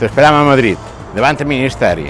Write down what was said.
Te speriamo a Madrid, Levante ai ministeri.